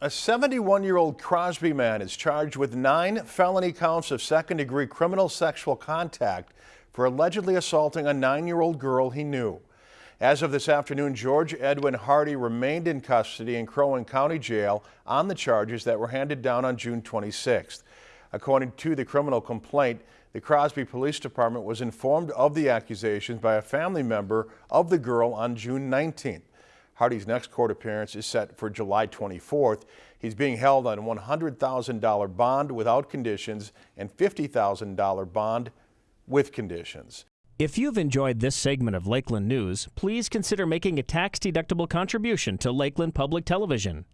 A 71-year-old Crosby man is charged with nine felony counts of second-degree criminal sexual contact for allegedly assaulting a nine-year-old girl he knew. As of this afternoon, George Edwin Hardy remained in custody in Crow Wing County Jail on the charges that were handed down on June 26th. According to the criminal complaint, the Crosby Police Department was informed of the accusations by a family member of the girl on June 19th. Hardy's next court appearance is set for July 24th. He's being held on a $100,000 bond without conditions and $50,000 bond with conditions. If you've enjoyed this segment of Lakeland News, please consider making a tax-deductible contribution to Lakeland Public Television.